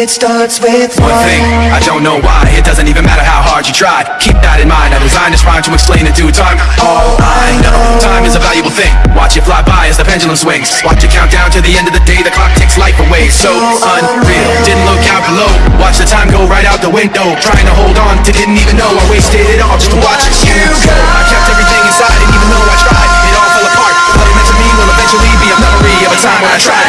It starts with One thing, I don't know why. It doesn't even matter how hard you try. Keep that in mind, I designed this rhyme to explain in due time. All I know, time is a valuable thing. Watch it fly by as the pendulum swings. Watch it count down to the end of the day. The clock takes life away, so unreal. Didn't look out below, watch the time go right out the window. Trying to hold on to didn't even know. I wasted it all just to watch it you go. I kept everything inside. And even though I tried. It all fell apart, what it meant to me will eventually be a memory of a time when I tried.